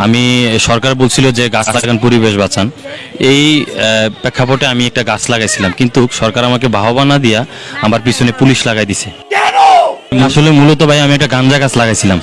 আমি সরকার বলছিল যে গাছ আচ্ছা। লাগান পরিবেশ বাঁচান। এই আহ, প্রেক্ষাপটে আমি একটা গাছ লাগাইছিলাম। কিন্তু সরকার আমাকে বাহবা না দিয়া আমার পিছনে পুলিশ লাগাই দিছে। আসলে মূলত ভাই আমি একটা গাঞ্জা গাছ লাগাইছিলাম।